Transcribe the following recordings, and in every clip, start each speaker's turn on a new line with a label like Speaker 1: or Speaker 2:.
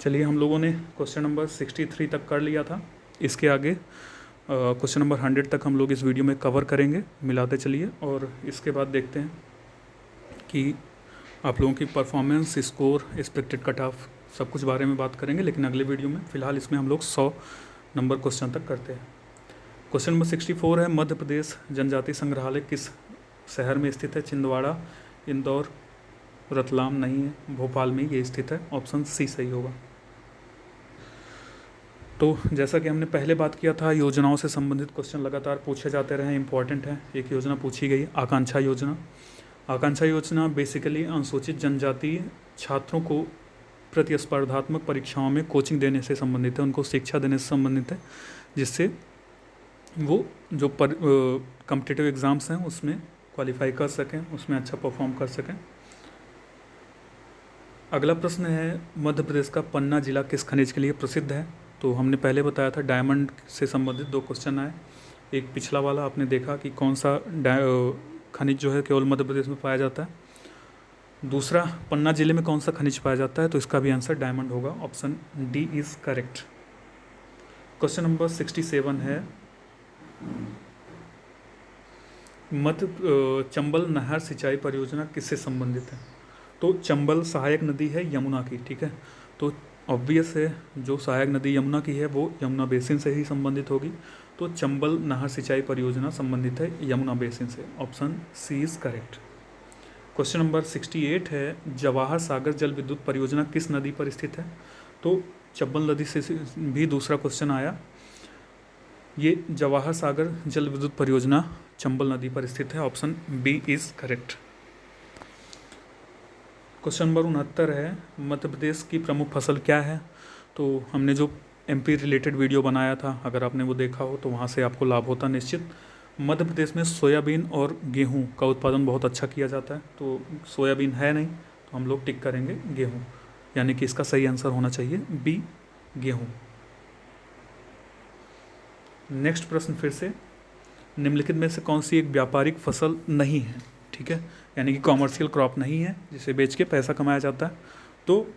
Speaker 1: चलिए हम लोगों ने क्वेश्चन नंबर सिक्सटी थ्री तक कर लिया था। इसके आगे क्वेश्चन नंबर हंड्रेड तक हम लोग इस वीडियो में कवर करेंगे। मिलाते चलिए और इसके बाद देखते हैं कि आप लोगों की performance score expected cut off सब कुछ बारे में बात करेंगे, लेकिन अगले वीडियो में फ़िलहाल इसमें हम लोग सौ नंबर क्वेश्चन तक करते हैं। क्वेश्चन नंबर सिक्सटी फोर है, मध्य प्रदेश जनजाति संग्रहालय किस शहर में स्थित है? छिंदवाड़ा, इंदौर, रतलाम नहीं है, भोपाल में ये स्थित है। ऑप्शन सी सही होगा। तो जैसा कि हमने पहले बात किया था, योजनाओं से संबंधित क्वेश्चन लगातार पूछे जाते रहे इंपॉर्टेंट है। एक योजना पूछी गई, आकांक्षा योजना। आकांक्षा योजना बेसिकली अनुसूचित जनजाति छात्रों को प्रतिस्पर्धात्मक परीक्षाओं में कोचिंग देने से संबंधित है, उनको शिक्षा देने से संबंधित है, जिससे वो जो पर कम्पिटिटिव एग्ज़ाम्स हैं, उसमें क्वालिफाई कर सकें, उसमें अच्छा परफॉर्म कर सकें। अगला प्रश्न है, मध्य प्रदेश का पन्ना जिला किस खनिज के लिए प्रसिद्ध है? तो हमने पहले बताया था डायमंड से संबंधित दो क्वेश्चन आए। एक पिछला वाला आपने देखा कि कौन सा खनिज जो है केवल मध्य प्रदेश में पाया जाता है। दूसरा, पन्ना ज़िले में कौन सा खनिज पाया जाता है? तो इसका भी आंसर डायमंड होगा। Option D is correct. Question number sixty seven है। मध्य चंबल नहर सिंचाई परियोजना किससे संबंधित है? तो चंबल सहायक नदी है यमुना की, ठीक है? तो ऑब्वियस है, जो सहायक नदी यमुना की है, वो यमुना बेसिन से ही संबंधित होगी। तो चंबल नहर सिंचाई परियोजना संबंधित है, यमुना बेसिन से। Option C is correct question number sixty eight है, जवाहर सागर जल विद्युत परियोजना किस नदी पर स्थित है? तो चंबल नदी से भी दूसरा क्वेश्चन आया। ये जवाहर सागर जल विद्युत परियोजना चंबल नदी पर स्थित है option B is correct question number उनहत्तर है, मध्य प्रदेश की प्रमुख फ़सल क्या है? तो हमने जो एमपी रिलेटेड वीडियो बनाया था, अगर आपने वो देखा हो तो वहाँ से आपको लाभ होता निश्चित। मध्य प्रदेश में सोयाबीन और गेहूँ का उत्पादन बहुत अच्छा किया जाता है तो सोयाबीन है नहीं तो हम लोग टिक करेंगे गेहूँ। यानी कि इसका सही आंसर होना चाहिए बी गेहूँ। नेक्स्ट प्रश्न फिर से। निम्नलिखित में से कौन सी एक व्यापारिक फ़सल नहीं है? ठीक है? यानी कि कॉमर्शियल क्रॉप नहीं है, जिसे बेच के पैसा कमाया जाता है। तो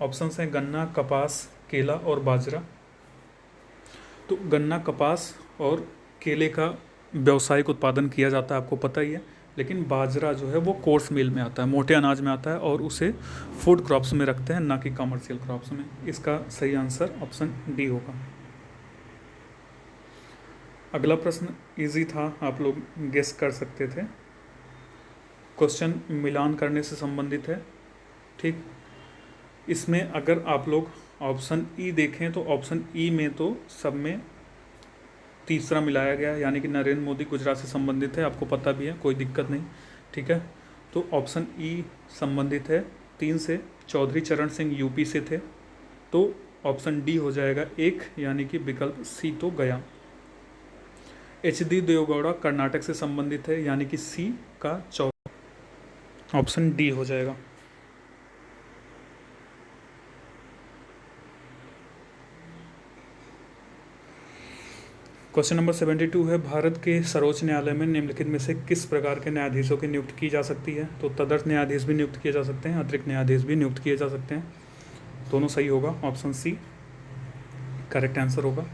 Speaker 1: ऑप्शन हैं गन्ना, कपास, केला और बाजरा। तो गन्ना, कपास और केले का व्यावसायिक उत्पादन किया जाता है, आपको पता ही है। लेकिन बाजरा जो है, वो कोर्स मिल में आता है, मोटे अनाज में आता है और उसे फ़ूड क्रॉप्स में रखते हैं, ना कि कमर्शियल क्रॉप्स में। इसका सही आंसर ऑप्शन डी होगा। अगला प्रश्न इजी था, आप लोग गेस कर सकते थे। क्वेश्चन मिलान करने से संबंधित है, ठीक? इसमें अगर आप लोग ऑप्शन ई e देखें तो ऑप्शन ई e में तो सब में तीसरा मिलाया गया यानी कि नरेंद्र मोदी गुजरात से संबंधित है, आपको पता भी है, कोई दिक्कत नहीं, ठीक है? तो ऑप्शन ई e संबंधित है, तीन से चौधरी चरण सिंह यूपी से थे तो ऑप्शन डी हो जाएगा एक, यानी कि विकल्प सी तो गया। एच डी देवगौड़ा कर्नाटक से संबंधित है, यानी कि सी का चौ ऑप्शन डी हो जाएगा। क्वेश्चन नंबर सेवेंटी टू है, भारत के सर्वोच्च न्यायालय में निम्नलिखित में से किस प्रकार के न्यायाधीशों की नियुक्त की जा सकती है? तो तदर्थ न्यायाधीश भी नियुक्त किए जा सकते हैं, अतिरिक्त न्यायाधीश भी नियुक्त किए जा सकते हैं। दोनों सही होगा, ऑप्शन सी करेक्ट आंसर होगा।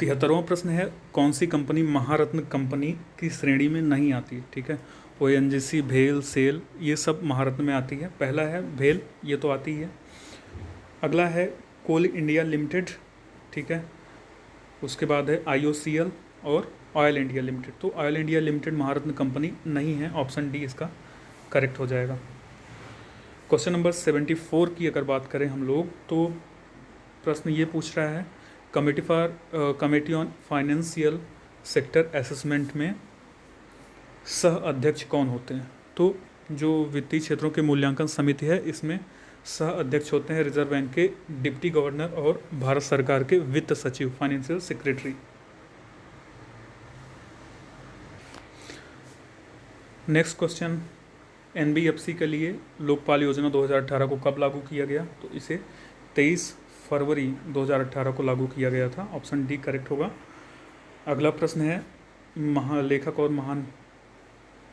Speaker 1: तिहत्तरवां प्रश्न है, कौन सी कंपनी महारत्न कंपनी की श्रेणी में नहीं आती? ठीक है ओ एन जी सी भेल, सेल, ये सब महारत्न में आती है। पहला है भेल, ये तो आती ही है। अगला है कोल इंडिया लिमिटेड, ठीक है? उसके बाद है आई ओ सी एल और ऑयल इंडिया लिमिटेड। तो ऑयल इंडिया लिमिटेड महारत्न कंपनी नहीं है, ऑप्शन डी इसका करेक्ट हो जाएगा। क्वेश्चन नंबर सेवेंटी फोर की अगर बात करें हम लोग तो प्रश्न ये पूछ रहा है, committee for committee on financial sector assessment में सह अध्यक्ष कौन होते हैं? तो जो वित्तीय क्षेत्रों के मूल्यांकन समिति है, इसमें सह अध्यक्ष होते हैं रिज़र्व बैंक के डिप्टी गवर्नर और भारत सरकार के वित्त सचिव, financial secretary. Next question NBFC के लिए लोकपाल योजना 2018 को कब लागू किया गया? तो इसे 23 फरवरी 2018 को लागू किया गया था। ऑप्शन डी करेक्ट होगा। अगला प्रश्न है, महालेखक और महान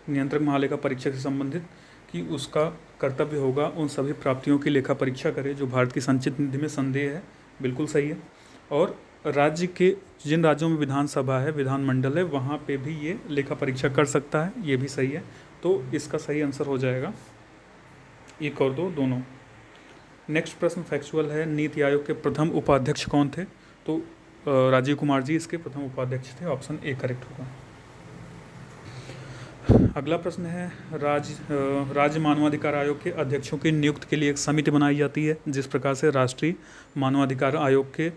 Speaker 1: नियंत्रक महालेखा परीक्षा से संबंधित कि उसका कर्तव्य होगा उन सभी प्राप्तियों की लेखा परीक्षा करे जो भारत की संचित निधि में संदेह है। बिल्कुल सही है। और राज्य के जिन राज्यों में विधानसभा है, विधानमंडल है, वहाँ पे भी ये लेखा परीक्षा कर सकता है, ये भी सही है। तो इसका सही आंसर हो जाएगा। एक और दो, दोनों। नेक्स्ट प्रश्न फैक्चुअल है। नीति आयोग के प्रथम उपाध्यक्ष कौन थे? तो राजीव कुमार जी इसके प्रथम उपाध्यक्ष थे। ऑप्शन ए करेक्ट होगा। अगला प्रश्न है राज्य राज्य मानवाधिकार आयोग के अध्यक्षों की नियुक्त के लिए एक समिति बनाई जाती है, जिस प्रकार से राष्ट्रीय मानवाधिकार आयोग के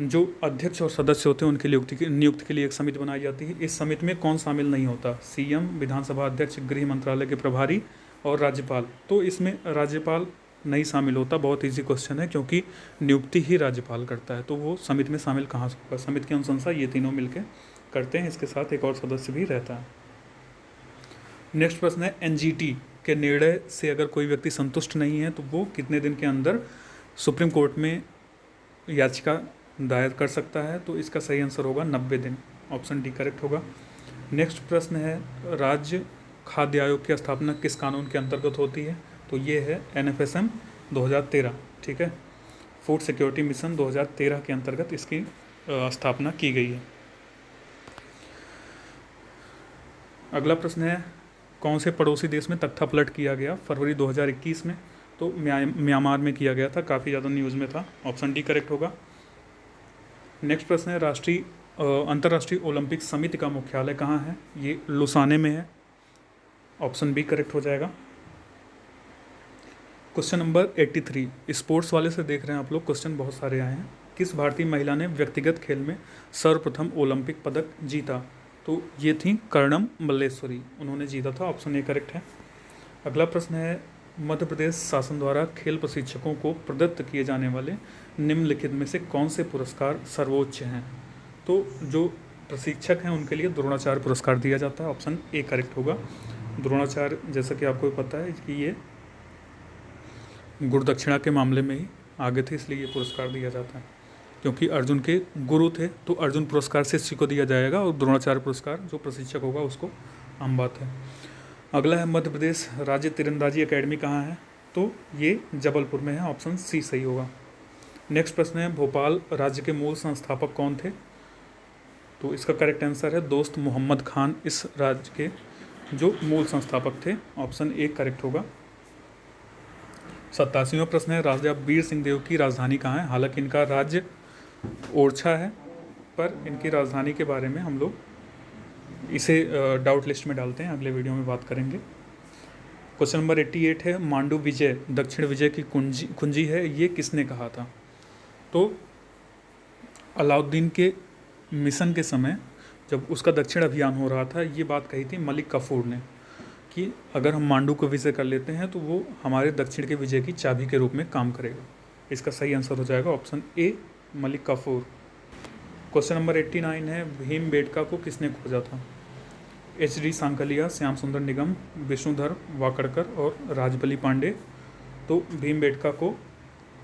Speaker 1: जो अध्यक्ष और सदस्य होते हैं, उनकी नियुक्ति की, नियुक्ति के लिए एक समिति बनाई जाती है। इस समिति में कौन शामिल नहीं होता? सीएम, विधानसभा अध्यक्ष, गृह मंत्रालय के प्रभारी और राज्यपाल। तो इसमें राज्यपाल नहीं शामिल होता, बहुत इजी क्वेश्चन है, क्योंकि नियुक्ति ही राज्यपाल करता है। तो वो समिति में शामिल कहाँ से होगा? समिति की अनुशंसा ये तीनों मिलकर करते हैं, इसके साथ एक और सदस्य भी रहता है। नेक्स्ट प्रश्न है एनजीटी के निर्णय से अगर कोई व्यक्ति संतुष्ट नहीं है तो वो कितने दिन के अंदर सुप्रीम कोर्ट में याचिका दायर कर सकता है? तो इसका सही आंसर होगा नब्बे दिन। ऑप्शन डी करेक्ट होगा। नेक्स्ट प्रश्न है, राज्य खाद्य आयोग की स्थापना किस कानून के अंतर्गत होती है? तो ये है एन एफ़ एस एम दो हज़ार तेरह, ठीक है? फ़ूड सिक्योरिटी मिशन 2013 के अंतर्गत इसकी स्थापना की गई है। अगला प्रश्न है कौन से पड़ोसी देश में तख्ता पलट किया गया? फरवरी 2021 में। तो म्यांमार में किया गया था, काफ़ी ज़्यादा न्यूज़ में था। ऑप्शन डी करेक्ट होगा। नेक्स्ट प्रश्न है, राष्ट्रीय अंतर्राष्ट्रीय ओलंपिक समिति का मुख्यालय कहाँ है? ये लुसाने में है। ऑप्शन बी करेक्ट हो जाएगा। क्वेश्चन नंबर 83 स्पोर्ट्स वाले से देख रहे हैं आप लोग क्वेश्चन बहुत सारे आए हैं। किस भारतीय महिला ने व्यक्तिगत खेल में सर्वप्रथम ओलंपिक पदक जीता? तो ये थी कर्णम मल्लेश्वरी। उन्होंने जीता था ऑप्शन ए करेक्ट है। अगला प्रश्न है, मध्य प्रदेश शासन द्वारा खेल प्रशिक्षकों को प्रदत्त किए जाने वाले निम्नलिखित में से कौन से पुरस्कार सर्वोच्च हैं? तो जो प्रशिक्षक हैं, उनके लिए द्रोणाचार्य पुरस्कार दिया जाता है। ऑप्शन ए करेक्ट होगा। द्रोणाचार्य, जैसा कि आपको पता है कि ये गुरुदक्षिणा के मामले में ही आगे थे, इसलिए ये पुरस्कार दिया जाता है। क्योंकि अर्जुन के गुरु थे तो अर्जुन पुरस्कार शिष्य को दिया जाएगा और द्रोणाचार्य पुरस्कार, जो प्रशिक्षक होगा, उसको आम बात है। अगला है मध्य प्रदेश, राज्य तीरंदाजी अकेडमी कहाँ है? तो ये जबलपुर में है, ऑप्शन सी सही होगा। नेक्स्ट प्रश्न है, भोपाल राज्य के मूल संस्थापक कौन थे? तो इसका करेक्ट आंसर है दोस्त मोहम्मद खान, इस राज्य के जो मूल संस्थापक थे, ऑप्शन ए करेक्ट होगा। सत्तासीवा प्रश्न है, राजा वीर सिंह देव की राजधानी कहाँ है? हालाँकि इनका राज्य ओरछा है, पर इनकी राजधानी के बारे में हम लोग इसे डाउट लिस्ट में डालते हैं, अगले वीडियो में बात करेंगे। क्वेश्चन नंबर एट्टी एट है, मांडू विजय, दक्षिण विजय की कुंजी कुंजी है, ये किसने कहा था? तो अलाउद्दीन के मिशन के समय जब उसका दक्षिण अभियान हो रहा था, ये बात कही थी मलिक कफूर ने कि अगर हम मांडू को विजय कर लेते हैं तो वो हमारे दक्षिण के विजय की चाबी के रूप में काम करेगा। इसका सही आंसर हो जाएगा option A Malik Kafur. Question number eighty nine है, भीम बेटका को किसने खोजा था? एच डी सांकलिया, श्याम सुंदर निगम, विष्णुधर वाकड़कर और राजबली पांडे। तो भीम बेटका को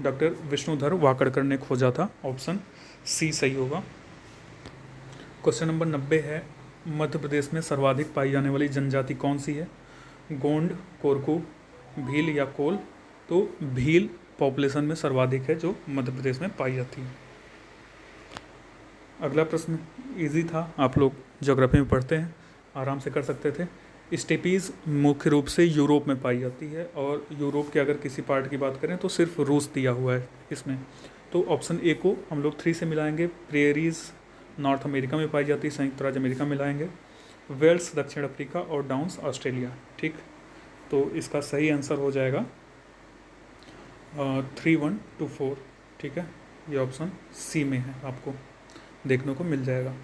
Speaker 1: डॉक्टर विष्णुधर वाकड़कर ने खोजा था। ऑप्शन सी सही होगा। क्वेश्चन नंबर नब्बे है, मध्य प्रदेश में सर्वाधिक पाई जाने वाली जनजाति कौन सी है? गोंड, कोरकू, भील या कोल? तो भील पॉपुलेशन में सर्वाधिक है जो मध्य प्रदेश में पाई जाती है। अगला प्रश्न इजी था, आप लोग जोग्राफी में पढ़ते हैं, आराम से कर सकते थे। स्टेपीज़ मुख्य रूप से यूरोप में पाई जाती है और यूरोप के अगर किसी पार्ट की बात करें तो सिर्फ़ रूस दिया हुआ है इसमें। तो ऑप्शन ए को हम लोग थ्री से मिलाएँगे प्रेरीज नॉर्थ अमेरिका में पाई जाती है, संयुक्त राज्य अमेरिका में लाएँगे वेल्स दक्षिण अफ्रीका और डाउन्स ऑस्ट्रेलिया ठीक? तो इसका सही आंसर हो जाएगा। थ्री वन टू फोर ठीक है? ये ऑप्शन सी में है, आपको देखने को मिल जाएगा।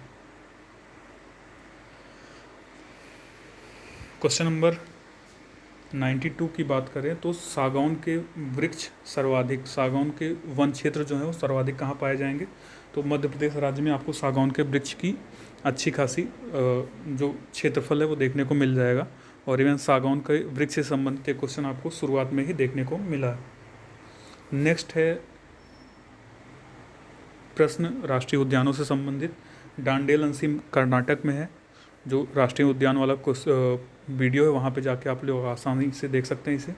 Speaker 1: क्वेश्चन नंबर 92 की बात करें तो सागौन के वृक्ष सर्वाधिक, सागौन के वन क्षेत्र जो है वो सर्वाधिक कहाँ पाए जाएँगे? तो मध्य प्रदेश राज्य में आपको सागौन के वृक्ष की अच्छी खासी जो क्षेत्रफल है वो देखने को मिल जाएगा। और इवन सागौन के वृक्ष से संबंधित क्वेश्चन आपको शुरुआत में ही देखने को मिला है। नेक्स्ट है प्रश्न राष्ट्रीय उद्यानों से संबंधित। डांडेल अंसिम कर्नाटक में है, जो राष्ट्रीय उद्यान वाला कुछ वीडियो है, वहाँ पे जाके आप लोग आसानी से देख सकते हैं इसे।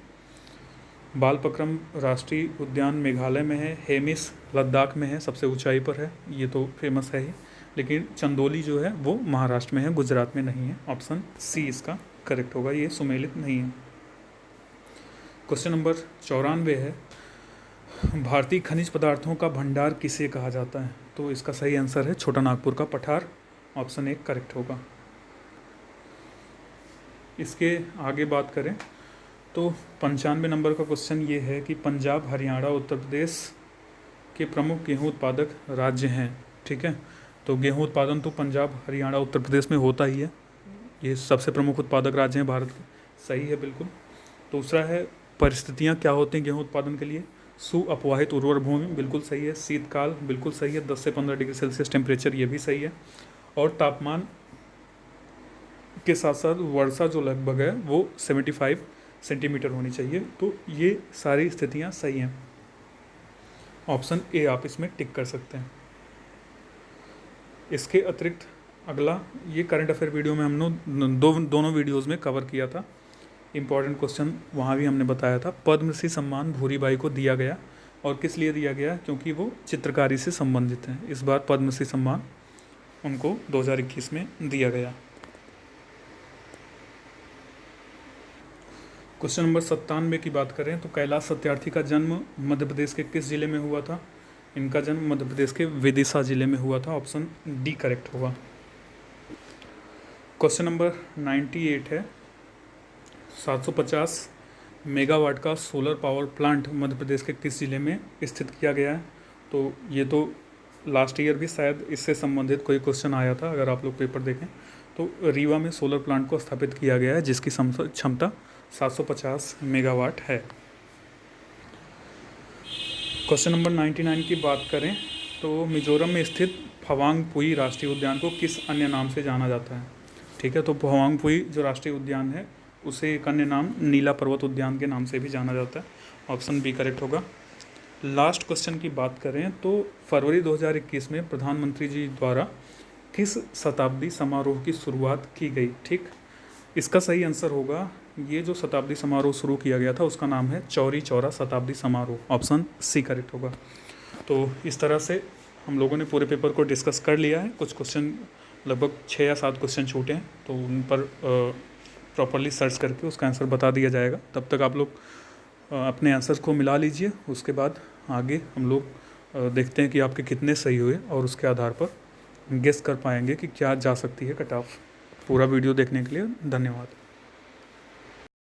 Speaker 1: बालपक्रम राष्ट्रीय उद्यान मेघालय में है हेमिस लद्दाख में है, सबसे ऊंचाई पर है, ये तो फ़ेमस है ही। लेकिन चंदोली जो है, वो महाराष्ट्र में है, गुजरात में नहीं है। ऑप्शन सी इसका करेक्ट होगा, ये सुमेलित नहीं है। क्वेश्चन नंबर चौरानवे है भारतीय खनिज पदार्थों का भंडार किसे कहा जाता है? तो इसका सही आंसर है छोटा नागपुर का पठार। ऑप्शन एक करेक्ट होगा। इसके आगे बात करें तो पंचानवे नंबर का क्वेश्चन ये है कि पंजाब, हरियाणा, उत्तर प्रदेश के प्रमुख गेहूँ उत्पादक राज्य हैं, ठीक है? तो गेहूँ उत्पादन तो पंजाब, हरियाणा, उत्तर प्रदेश में होता ही है। ये सबसे प्रमुख उत्पादक राज्य हैं भारत के। सही है, बिल्कुल। दूसरा है, परिस्थितियाँ क्या होती हैं गेहूँ उत्पादन के लिए? सु अपवाहित उर्वर भूमि, बिल्कुल सही है। शीतकाल, बिल्कुल सही है। दस से पंद्रह डिग्री सेल्सियस टेम्परेचर, ये भी सही है। और तापमान के साथ साथ वर्षा जो लगभग है, वो सेवेंटी फाइव सेंटीमीटर होनी चाहिए। तो ये सारी स्थितियाँ सही हैं। ऑप्शन ए, आप इसमें टिक कर सकते हैं। इसके अतिरिक्त अगला, ये करंट अफेयर वीडियो में हम दो, दोनों वीडियोज़ में कवर किया था। इंपॉर्टेंट क्वेश्चन वहाँ भी हमने बताया था। पद्मश्री सम्मान भूरीबाई को दिया गया और किस लिए दिया गया? क्योंकि वो चित्रकारी से संबंधित हैं। इस बार पद्मश्री सम्मान उनको 2021 में दिया गया। क्वेश्चन नंबर सत्तानवे की बात करें तो कैलाश सत्यार्थी का जन्म मध्य प्रदेश के किस ज़िले में हुआ था? इनका जन्म मध्य प्रदेश के विदिशा ज़िले में हुआ था। ऑप्शन डी करेक्ट होगा। क्वेश्चन नंबर नाइन्टी एट है। 750 मेगावाट का solar power plant Madhya Pradesh के किस ज़िले में स्थित किया गया है? तो ये तो लास्ट ईयर भी शायद इससे संबंधित कोई क्वेश्चन आया था, अगर आप लोग पेपर देखें। तो रीवा में सोलर प्लांट को स्थापित किया गया है, जिसकी क्षमता 750 मेगावाट है। क्वेश्चन नंबर 99 की बात करें तो मिजोरम में स्थित फवांग पुई राष्ट्रीय उद्यान को किस अन्य नाम से जाना जाता है? ठीक है तो फवांग पुई जो राष्ट्रीय उद्यान है उसे एक अन्य नाम नीला पर्वत उद्यान के नाम से भी जाना जाता है। ऑप्शन बी करेक्ट होगा। लास्ट क्वेश्चन की बात करें तो फरवरी 2021 में प्रधानमंत्री जी द्वारा किस शताब्दी समारोह की शुरुआत की गई? ठीक? इसका सही आंसर होगा, ये जो शताब्दी समारोह शुरू किया गया था उसका नाम है चौरी चौरा शताब्दी समारोह। ऑप्शन सी करेक्ट होगा। तो इस तरह से हम लोगों ने पूरे पेपर को डिस्कस कर लिया है। कुछ क्वेश्चन लगभग छः या सात क्वेश्चन छूटे हैं तो उन पर प्रॉपरली सर्च करके उसका आंसर बता दिया जाएगा। तब तक आप लोग अपने आंसर को मिला लीजिए। उसके बाद आगे हम लोग देखते हैं कि आपके कितने सही हुए और उसके आधार पर गेस कर पाएँगे कि क्या जा सकती है कट ऑफ़ पूरा वीडियो देखने के लिए धन्यवाद।